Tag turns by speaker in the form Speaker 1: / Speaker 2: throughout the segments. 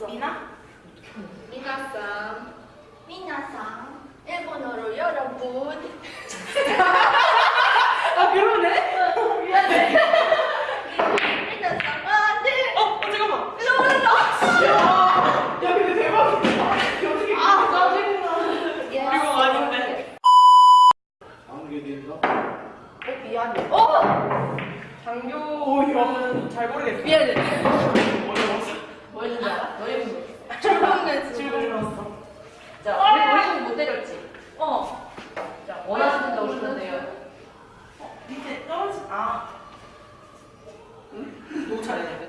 Speaker 1: 있어.
Speaker 2: 미나?
Speaker 1: 미나상. 미나상. 일본어로 여러분.
Speaker 2: 아 그러네?
Speaker 1: 미안해. 미나상. 아, 네.
Speaker 2: 어, 어 잠깐만.
Speaker 1: 놀라.
Speaker 2: 야, 야 근데 대박이다. 어떻게
Speaker 1: 아,
Speaker 2: 짜증나.
Speaker 1: 예.
Speaker 2: 이거 아닌데.
Speaker 3: 아무개인가?
Speaker 1: 어, 미안해. 어!
Speaker 2: 장교는 잘 모르겠어.
Speaker 1: 미안해.
Speaker 2: 어려웠어.
Speaker 1: 뭐 했는지 알아? 너 이름 뭐 출근했어.
Speaker 2: 즐거웠어.
Speaker 1: 자, 때렸지? 어. 자, 원하시는 데 오시면 돼요.
Speaker 2: 밑에 떨어지. 아. 응? 너무 잘했네.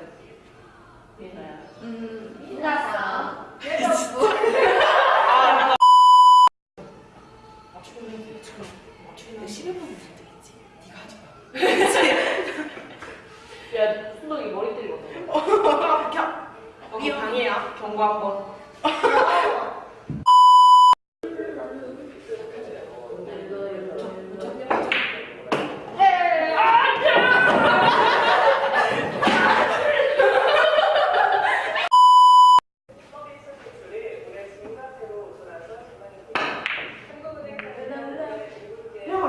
Speaker 1: 미나야. 음, 미나상. 여러분.
Speaker 2: 아, 맞추면 지금 맞추면 11분 무슨 되겠지? 네가 하지 마.
Speaker 1: 야, 순덕이 머리 때리거든.
Speaker 2: 어, 비켜. 여기 방이야. 경고 한 번.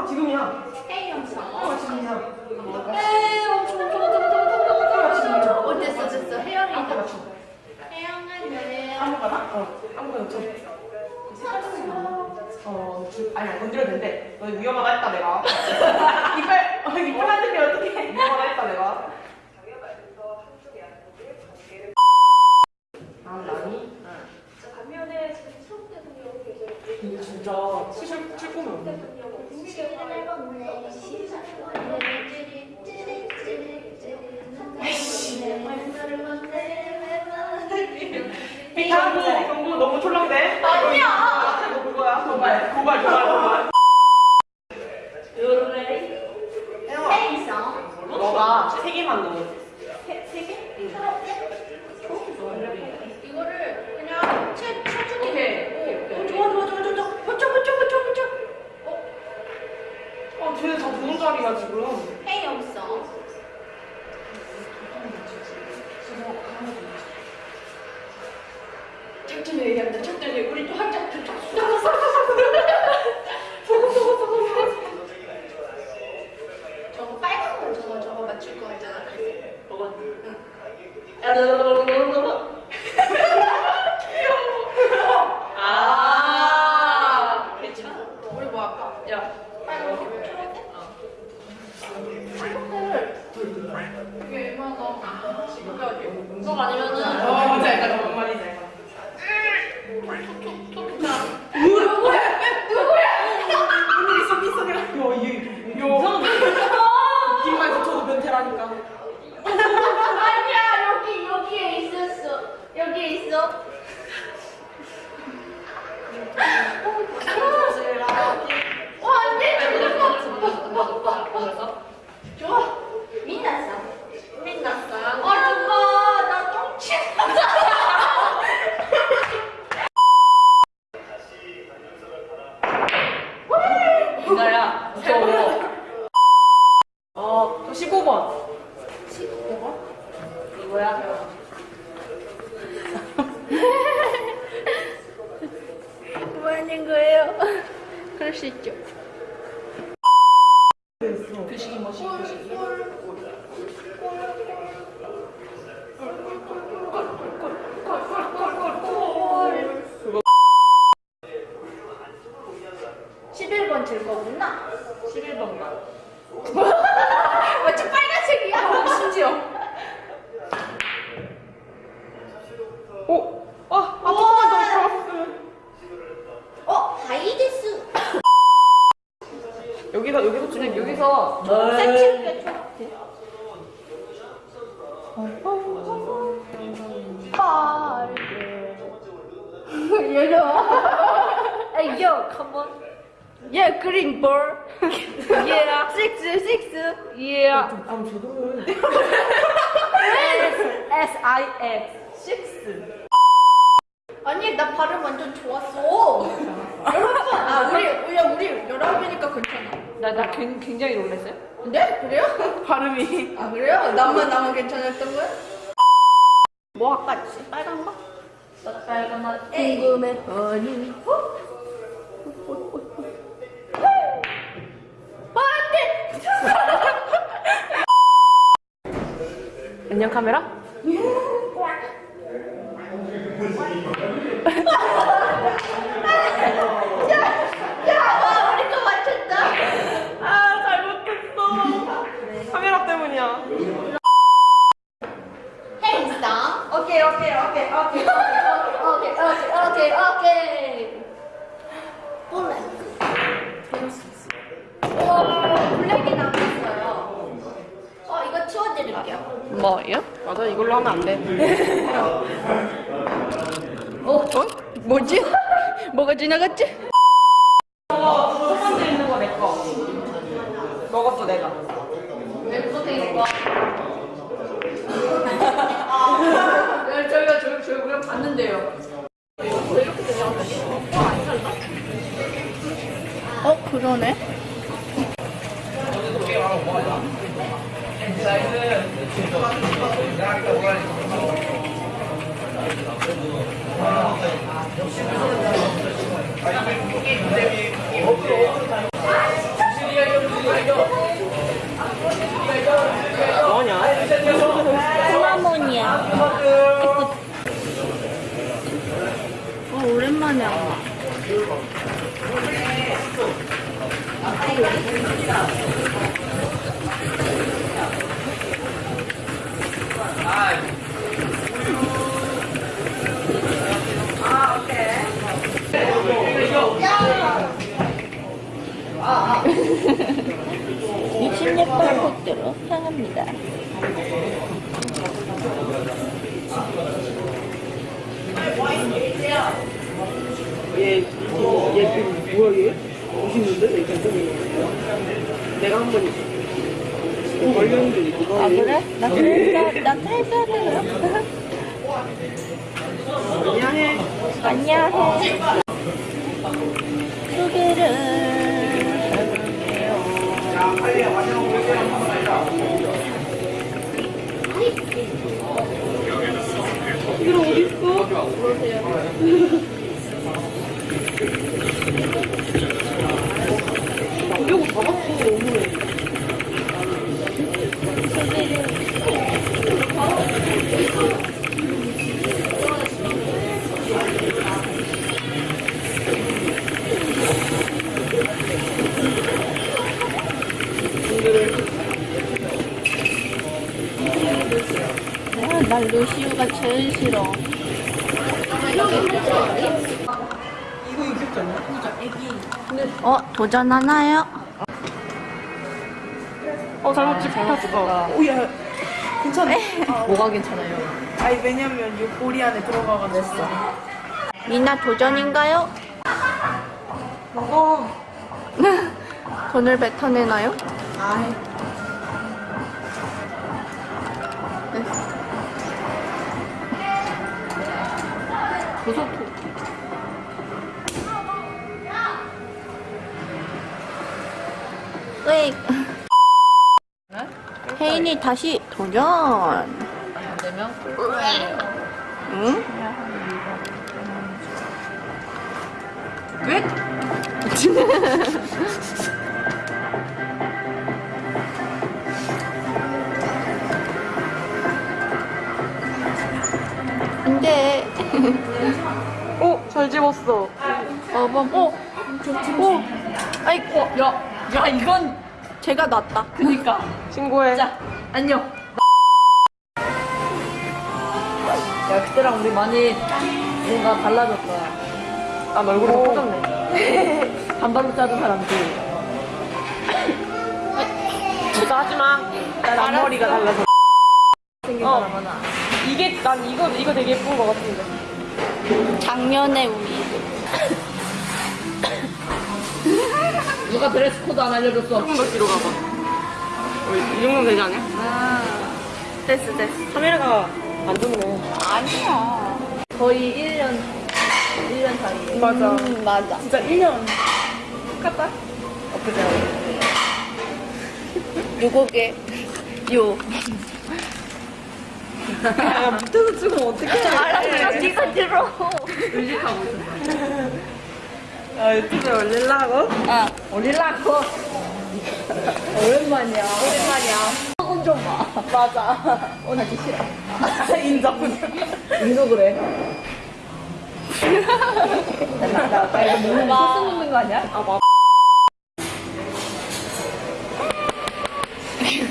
Speaker 2: 야, 지금이야.
Speaker 1: 헤이 영상.
Speaker 2: 어, 지금이야.
Speaker 1: 에이, 엄청, 엄청, 엄청, 엄청, 엄청, 엄청, 엄청. 어, 됐어, 됐어. 혜영이다. 혜영은 왜?
Speaker 2: 아무거나? 어, 아무거나 좀. 어, 주, 아니, 건드려도 된대. 너 위험하다 했다, 내가. 이빨, 어, 이빨 만들면 어떡해. 위험하다 했다, 내가. 아, 나니?
Speaker 4: 반면에 지금 수업 계속
Speaker 2: 근데 진짜 칠, 칠 거면 없는데. 경고, 경고 너무 촐랑대.
Speaker 1: 아니야.
Speaker 2: 뭐 그거야? 도발, 도발, 도발, 도발.
Speaker 1: 헤이성.
Speaker 2: 너가 세 개만 넣어.
Speaker 1: 세, 세 개? 이거를 그냥 채, 쳐주기 해. 어, 좋아, 좋아, 좋아, 좋아, 좋아. 버텨, 버텨, 버텨, 버텨. 어,
Speaker 2: 어, 쟤네 다 좋은 자리야, 지금.
Speaker 1: 헤이영성. 천천히 얘기한다, 천천히. 우리 또 한잔 저거 빨간 거 저거 저거 맞출 거 있잖아.
Speaker 2: 너가
Speaker 1: 응.
Speaker 2: 아,
Speaker 1: 괜찮아? 우리 뭐 할까?
Speaker 2: 야,
Speaker 1: 빨간 거 초록색? 초록색. 이게 얼마나? 이게 어디? 이거 아니면은.
Speaker 2: 어, 뭔지 알까? 뭔 말인지 알까?
Speaker 1: 누구야?
Speaker 2: 오늘 있어, 있어, 그래. 야, 얘, 야. 웃기만 붙여도 변태라니까.
Speaker 1: 아니야 여기 여기에 있었어. 여기에 있어. 어 안돼. 좋아. 민낯사. 민낯사. 아 누가 나 똥치.
Speaker 2: 이나야, 무서워. 어, 저 15번.
Speaker 1: 15번?
Speaker 2: 이거야?
Speaker 1: 뭐 하는 거예요? 그럴 수 있죠.
Speaker 2: 교식이 뭐시, 교식이. 그거
Speaker 1: 11번 질 거구나.
Speaker 2: 11번가.
Speaker 1: 완전 빨간색이야.
Speaker 2: 심지어. 오! 아, 아, 조금만 더 들어갔으면.
Speaker 1: 어 하이데스.
Speaker 2: 여기서, 여기서 주면 여기서.
Speaker 1: 초록색. 빠르게. 얘들아. Hey yo, come on. Yeah, green ball. yeah, six, six. Yeah.
Speaker 2: 아, 제대로 해.
Speaker 1: S I X six. 아니 나 발음 완전 좋았어. 여러분, 아 우리 우리 우리 열아홉이니까 괜찮아.
Speaker 2: 나, 나 굉- 굉장히 놀랐어요.
Speaker 1: 네? 그래요?
Speaker 2: 발음이.
Speaker 1: 아 그래요? 나만 나만 괜찮았던 거야? 뭐 할까? 빨간 거?
Speaker 5: 빨간 맛 궁금해 허니
Speaker 2: 안녕 카메라?
Speaker 5: 야 우리 거 맞췄다
Speaker 2: 아 잘못했어. 카메라 때문이야.
Speaker 5: 오케이 오케이 오케이 오케이 오케이 오케이 오케이 오케이 블랙 와 블랙이 남았어요 어 이거
Speaker 2: 뭐요? 맞아 이걸로 하면 안 돼.
Speaker 5: 어? 어? 뭐지? 뭐가 지나갔지?
Speaker 1: はい 향합니다.
Speaker 2: 얘, 얘, 그, 뭐야, 얘? 멋있는데? 얘. 내가 한 번, 어, 걸렸는데, 이거.
Speaker 1: 아 그래? 나 그러니까 나 탈사를
Speaker 2: 미안해.
Speaker 1: 안녕해. 소개를
Speaker 2: 그럼 어딨어? 그러세요. 이거 잡았어,
Speaker 1: 오늘. 제일 싫어.
Speaker 2: 이거 귀엽지 않냐?
Speaker 1: 어 도전하나요?
Speaker 2: 어, 잘못 찍혔어. 오, 야. 괜찮네.
Speaker 5: 뭐가 괜찮아요?
Speaker 2: 아니, 왜냐면 이 고리 안에 들어가가지고.
Speaker 1: 미나 도전인가요?
Speaker 2: 먹어.
Speaker 1: 돈을 뱉어내나요?
Speaker 2: 아이.
Speaker 5: 고소토.
Speaker 1: 으익. 혜인이 다시 도전.
Speaker 5: 안 되면
Speaker 1: 응?
Speaker 5: 왜?
Speaker 1: 근데
Speaker 2: 어, 잘 집었어.
Speaker 1: 어범 어. 어. 아이고
Speaker 5: 야, 야 이건
Speaker 1: 제가 낫다.
Speaker 5: 그니까.
Speaker 2: 신고해.
Speaker 5: 자, 안녕. 야, 그때랑 우리 많이 뭔가 달라졌다.
Speaker 2: 아, 얼굴이 더 커졌네.
Speaker 5: 반발로 자른 사람들.
Speaker 2: 진짜 하지 마. 난 앞머리가 달라서.
Speaker 5: 생긴
Speaker 2: 어.
Speaker 5: 사람 하나.
Speaker 2: 이게, 난 이거, 이거 되게 예쁜 것 같은데.
Speaker 1: 작년에 우리
Speaker 5: 누가 dress code 안 알려줬어?
Speaker 2: 조금 더 뒤로 가봐. 어, 이 정도면 되지 않냐?
Speaker 1: 아 됐어 됐어.
Speaker 2: 카메라가 안 좋네.
Speaker 1: 아니야.
Speaker 5: 거의 1년, 1년 사이에.
Speaker 2: 맞아.
Speaker 1: 음, 맞아.
Speaker 2: 진짜 1년. 똑같다?
Speaker 5: 엊그제.
Speaker 1: 요거게 요.
Speaker 2: 야, 밑에서 찍으면 어떡해.
Speaker 1: 알았어. 말 들어.
Speaker 5: 의식하고 있어.
Speaker 2: 아, 유튜브에 올리려고?
Speaker 1: 아,
Speaker 5: 올리려고. 오랜만이야. 오랜만이야. 조금 좀 봐. 맞아. 오늘 하기 싫어.
Speaker 2: 인정.
Speaker 5: 인도 그래. 나, 나, 나 이거 먹는 거 소스 먹는 거 아니야?
Speaker 2: 아, 맞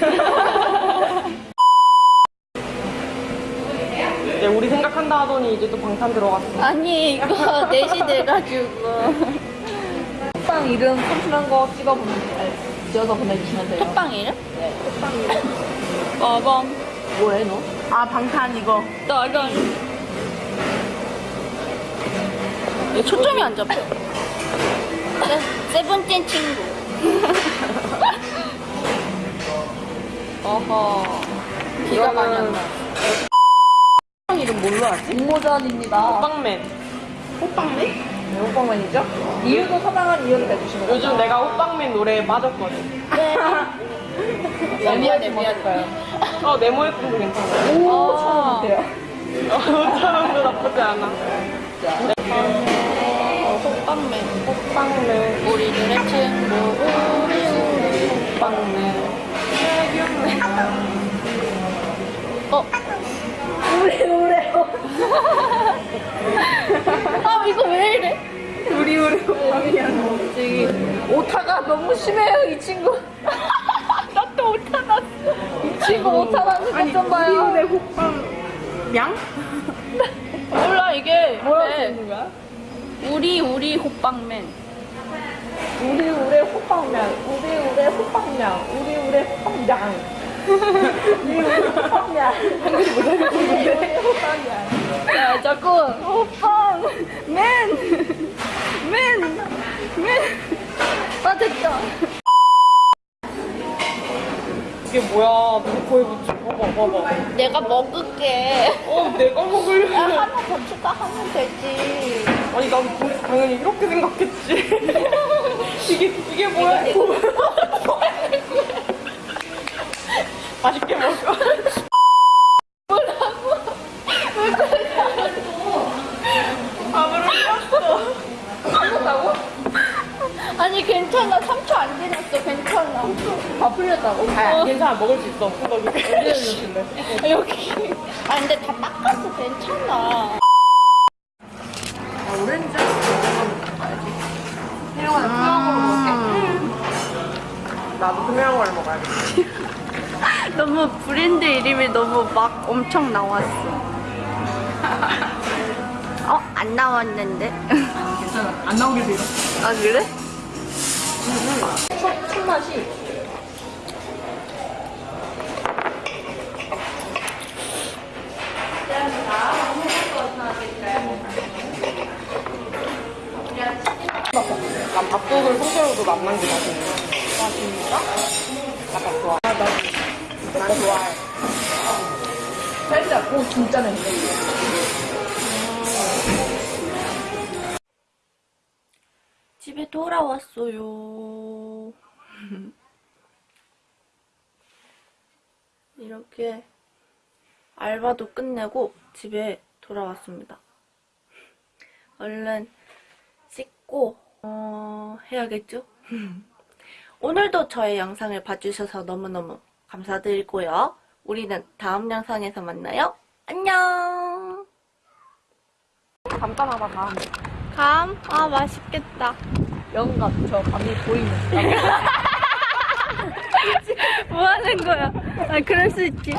Speaker 2: 네, 생각한다 하더니 이제 또 방탄 들어갔어.
Speaker 1: 아니, 이거 4시 돼가지고.
Speaker 5: 톡방 이름 컴플한 거 찍어보면, 지어서 보내주시면 돼요.
Speaker 1: 톡방 이름?
Speaker 5: 네, 톡방 이름.
Speaker 1: 빠밤.
Speaker 5: 뭐해, 너?
Speaker 2: 아, 방탄 이거.
Speaker 1: 따란. 왜 초점이 안 잡혀? 세, 세븐틴 친구. 어허. 비가 많이 안 나.
Speaker 2: 이름 뭘로 하지?
Speaker 5: 공모전입니다.
Speaker 2: 호빵맨. 호빵맨?
Speaker 5: 네, 호빵맨이죠? 이유도 서당한 이유를 내주시면
Speaker 2: 요즘 내가 호빵맨 노래에 빠졌거든.
Speaker 1: 네.
Speaker 5: 네,
Speaker 1: 미안해, 미안해.
Speaker 2: 어, 네모의 꿈도 괜찮아.
Speaker 5: 오,
Speaker 1: 아.
Speaker 5: 처음.
Speaker 2: 어, 5천원도 나쁘지 않아.
Speaker 1: 어, 호빵맨.
Speaker 2: 호빵맨.
Speaker 1: 우리 노래 친구. 우리 우리.
Speaker 2: 호빵맨.
Speaker 1: 어.
Speaker 5: 우리 노래요.
Speaker 1: 아, 이거 왜 이래?
Speaker 5: 우리 우리 호빵이야. 저기 오타가 너무 심해요, 이 친구.
Speaker 1: 나 또 오타 났어.
Speaker 5: 이 친구 오타 나는 것좀 봐요.
Speaker 2: 우리 호빵. 양?
Speaker 1: 몰라, 이게.
Speaker 5: 뭐라고
Speaker 1: 왜?
Speaker 5: 쓰는 거야?
Speaker 1: 우리 우리 호빵맨.
Speaker 5: 우리 우리 호빵면, 우리 우리 호빵면, 우리 우리 호빵장. 한글이 우리 호빵면.
Speaker 1: 야, 자꾸 호빵 맨. 맨. 맨. 아, 됐다.
Speaker 2: 이게 뭐야. 누구 코에 붙여. 봐봐, 봐봐.
Speaker 1: 내가 먹을게.
Speaker 2: 어, 내가 먹을래.
Speaker 1: 야, 하나 더 추가하면 되지.
Speaker 2: 아니, 난 그- 당연히 이렇게 생각했지. 이게, 이게 뭐야. 맛있게 먹어. 밥을 흘렸어.
Speaker 1: 아니, 괜찮아. 3초 안 지났어. 괜찮아.
Speaker 5: 다 풀렸다고?
Speaker 2: 아, 괜찮아. 먹을 수 있어. 후덕이.
Speaker 1: 아, 여기. 아, 근데 다 닦았어. 괜찮아.
Speaker 5: 오렌지 혜영아 나 투명으로 먹을게
Speaker 2: 나도 투명한 걸 먹어야겠다.
Speaker 1: 너무 브랜드 이름이 너무 막 엄청 나왔어. 어? 안 나왔는데?
Speaker 5: 괜찮아 안 나오게 돼요
Speaker 1: 아, 그래?
Speaker 5: 첫, 첫 맛이
Speaker 2: 난 밥솥을 남는 게 맛있네. 아, 진짜? 약간 좋아. 아, 나, 난 좋아해.
Speaker 5: 살짝 오 진짜 냄새
Speaker 1: 집에 돌아왔어요. 이렇게 알바도 끝내고 집에 돌아왔습니다. 얼른 씻고 어, 해야겠죠? 오늘도 저의 영상을 봐주셔서 너무너무 감사드리고요. 우리는 다음 영상에서 만나요. 안녕!
Speaker 2: 간단하다, 다음.
Speaker 1: 감? 아, 맛있겠다.
Speaker 5: 영감 저 밤이 보이는
Speaker 1: 뭐 하는 거야? 아, 그럴 수 있지.